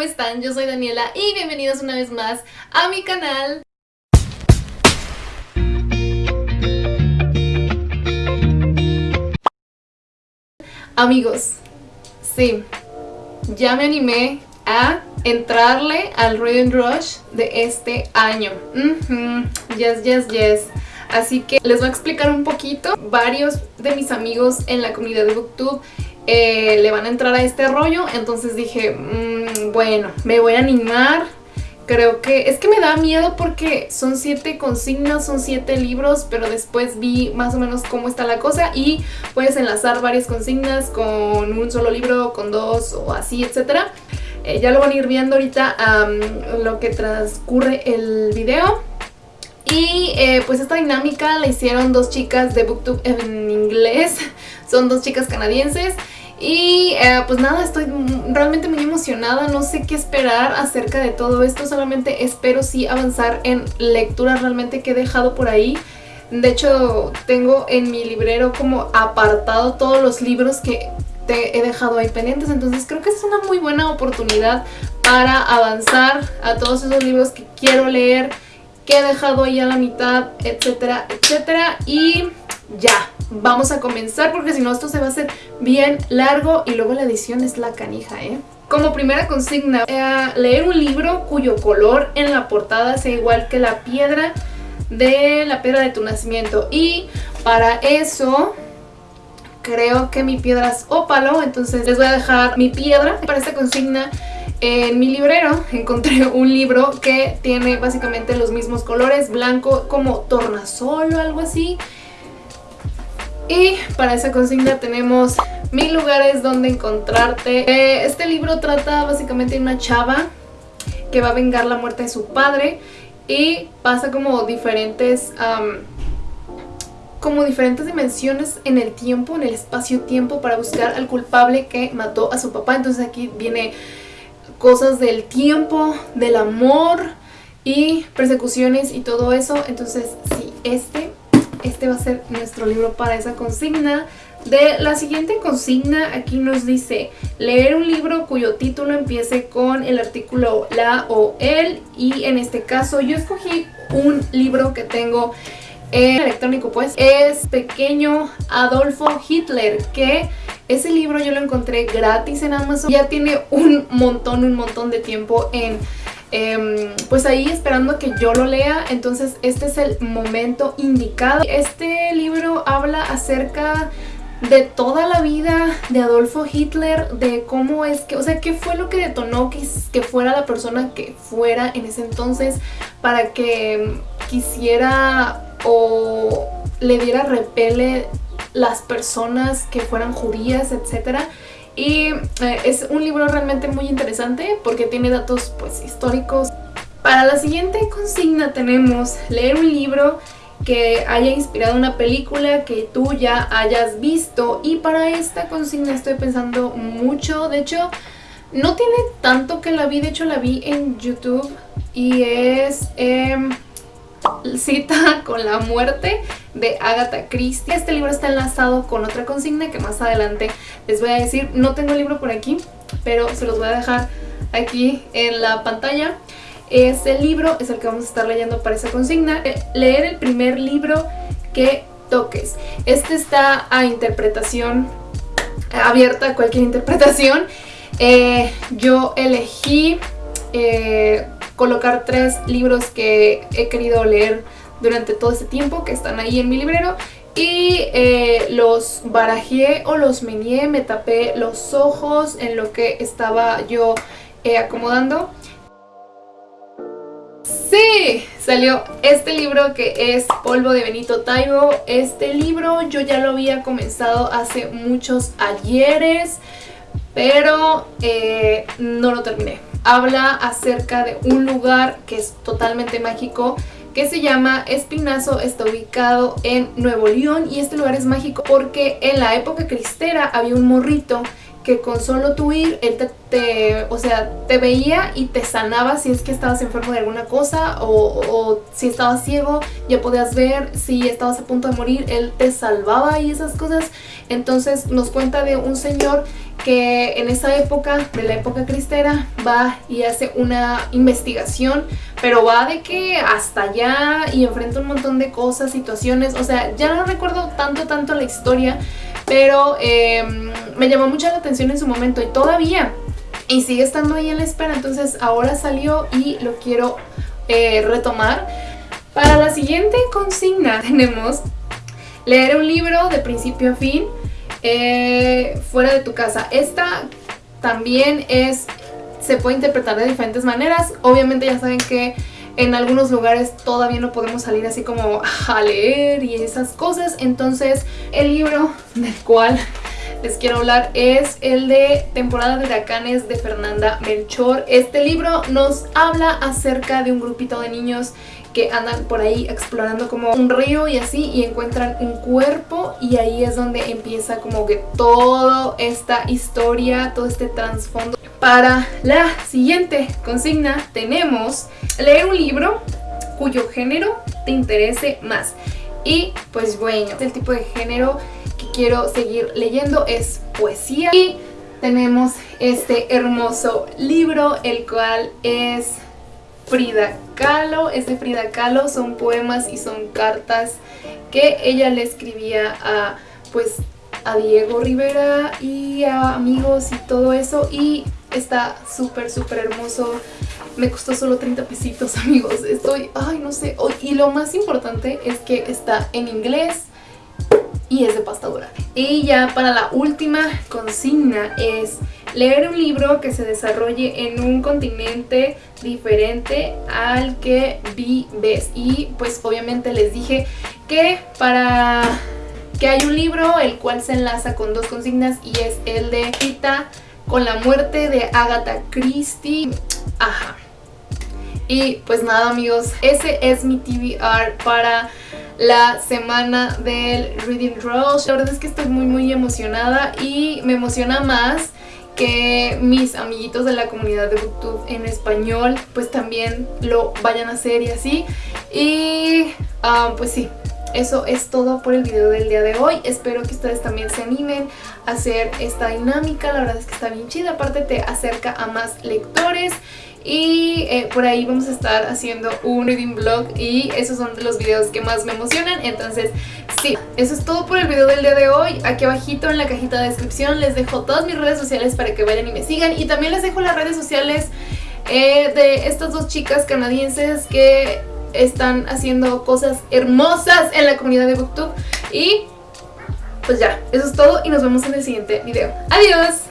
¿cómo están? Yo soy Daniela y bienvenidos una vez más a mi canal. Amigos, sí, ya me animé a entrarle al Reading Rush de este año. Yes, yes, yes. Así que les voy a explicar un poquito. Varios de mis amigos en la comunidad de Booktube eh, le van a entrar a este rollo. Entonces dije, mm, bueno, me voy a animar. Creo que es que me da miedo porque son siete consignas, son siete libros, pero después vi más o menos cómo está la cosa y puedes enlazar varias consignas con un solo libro, con dos o así, etcétera. Eh, ya lo van a ir viendo ahorita lo que transcurre el video. Y eh, pues esta dinámica la hicieron dos chicas de Booktube en inglés, son dos chicas canadienses. Y eh, pues nada, estoy realmente muy emocionada, no sé qué esperar acerca de todo esto, solamente espero sí avanzar en lectura realmente que he dejado por ahí. De hecho, tengo en mi librero como apartado todos los libros que te he dejado ahí pendientes, entonces creo que es una muy buena oportunidad para avanzar a todos esos libros que quiero leer que he dejado ahí a la mitad, etcétera, etcétera. Y ya, vamos a comenzar porque si no esto se va a hacer bien largo y luego la edición es la canija, ¿eh? Como primera consigna, eh, leer un libro cuyo color en la portada sea igual que la piedra de la piedra de tu nacimiento. Y para eso creo que mi piedra es ópalo, entonces les voy a dejar mi piedra para esta consigna en mi librero encontré un libro que tiene básicamente los mismos colores, blanco como tornasol o algo así. Y para esa consigna tenemos mil lugares donde encontrarte. Eh, este libro trata básicamente de una chava que va a vengar la muerte de su padre y pasa como diferentes... como diferentes dimensiones en el tiempo, en el espacio-tiempo para buscar al culpable que mató a su papá. Entonces aquí viene cosas del tiempo, del amor y persecuciones y todo eso. Entonces, sí, este, este va a ser nuestro libro para esa consigna. De la siguiente consigna aquí nos dice leer un libro cuyo título empiece con el artículo la o el y en este caso yo escogí un libro que tengo en electrónico pues es Pequeño Adolfo Hitler que ese libro yo lo encontré gratis en Amazon. Ya tiene un montón, un montón de tiempo en... Em, pues ahí esperando que yo lo lea, entonces este es el momento indicado. Este libro habla acerca de toda la vida de Adolfo Hitler, de cómo es que, o sea, qué fue lo que detonó que, fuera la persona que fuera en ese entonces para que quisiera o le diera repele las personas que fueran judías, etcétera. Y eh, es un libro realmente muy interesante porque tiene datos pues históricos. Para la siguiente consigna tenemos leer un libro que haya inspirado una película que tú ya hayas visto. Y para esta consigna estoy pensando mucho, de hecho no tiene tanto que la vi, de hecho la vi en YouTube y es... Em, Cita con la muerte de Agatha Christie. Este libro está enlazado con otra consigna que más adelante les voy a decir. No tengo el libro por aquí, pero se los voy a dejar aquí en la pantalla. Este libro es el que vamos a estar leyendo para esa consigna. Eh, leer el primer libro que toques. Este está a interpretación abierta, a cualquier interpretación. Eh, yo elegí... Eh, colocar tres libros que he querido leer durante todo este tiempo que están ahí en mi librero y eh, los barajé o los meñé, me tapé los ojos en lo que estaba yo eh, acomodando. ¡Sí! Salió este libro que es Polvo de Benito Taibo. Este libro yo ya lo había comenzado hace muchos ayeres, pero eh, no lo terminé habla acerca de un lugar que es totalmente mágico que se llama Espinazo, está ubicado en Nuevo León y este lugar es mágico porque en la época cristera había un morrito que con solo tu ir, él te, o sea, te veía y te sanaba si es que estabas enfermo de alguna cosa o, o, si estabas ciego, ya podías ver, si estabas a punto de morir, él te salvaba y esas cosas. Entonces nos cuenta de un señor que en esa época, de la época cristera, va y hace una investigación, pero va de que hasta allá y enfrenta un montón de cosas, situaciones, o sea, ya no recuerdo tanto, tanto la historia, pero em, me llamó mucho la atención en su momento y todavía, y sigue estando ahí en la espera, entonces ahora salió y lo quiero eh, retomar. Para la siguiente consigna tenemos leer un libro de principio a fin, eh, fuera de tu casa. Esta también es, se puede interpretar de diferentes maneras. Obviamente ya saben que en algunos lugares todavía no podemos salir así como a leer y esas cosas. Entonces el libro del cual les quiero hablar es el de Temporada de Huracanes de Fernanda Melchor. Este libro nos habla acerca de un grupito de niños que andan por ahí explorando como un río y así y encuentran un cuerpo y ahí es donde empieza como que toda esta historia, todo este trasfondo. Para la siguiente consigna tenemos leer un libro cuyo género te interese más. Y pues bueno, el tipo de género quiero seguir leyendo es poesía. Y tenemos este hermoso libro, el cual es Frida Kahlo. Es Frida Kahlo, son poemas y son cartas que ella le escribía a, pues, a Diego Rivera y a amigos y todo eso. Y está súper, súper hermoso. Me costó solo 30 pesitos, amigos. Estoy, ay, no sé. Y lo más importante es que está en inglés y es de pasta dura. Y ya para la última consigna es leer un libro que se desarrolle en un continente diferente al que vives. Y pues obviamente les dije que para que hay un libro el cual se enlaza con dos consignas y es el de Cita con la muerte de Agatha Christie. Ajá. Y pues nada amigos, ese es mi TBR para la semana del Reading Rush. La verdad es que estoy muy muy emocionada y me emociona más que mis amiguitos de la comunidad de Booktube en español pues también lo vayan a hacer y así. Y ah, pues sí, eso es todo por el video del día de hoy. Espero que ustedes también se animen a hacer esta dinámica. La verdad es que está bien chida. Aparte te acerca a más lectores. Y eh, por ahí vamos a estar haciendo un reading vlog y esos son los videos que más me emocionan. Entonces sí, eso es todo por el video del día de hoy. Aquí abajito en la cajita de descripción les dejo todas mis redes sociales para que vayan y me sigan. Y también les dejo las redes sociales eh, de estas dos chicas canadienses que están haciendo cosas hermosas en la comunidad de Booktube. Y pues ya, eso es todo y nos vemos en el siguiente video. ¡Adiós!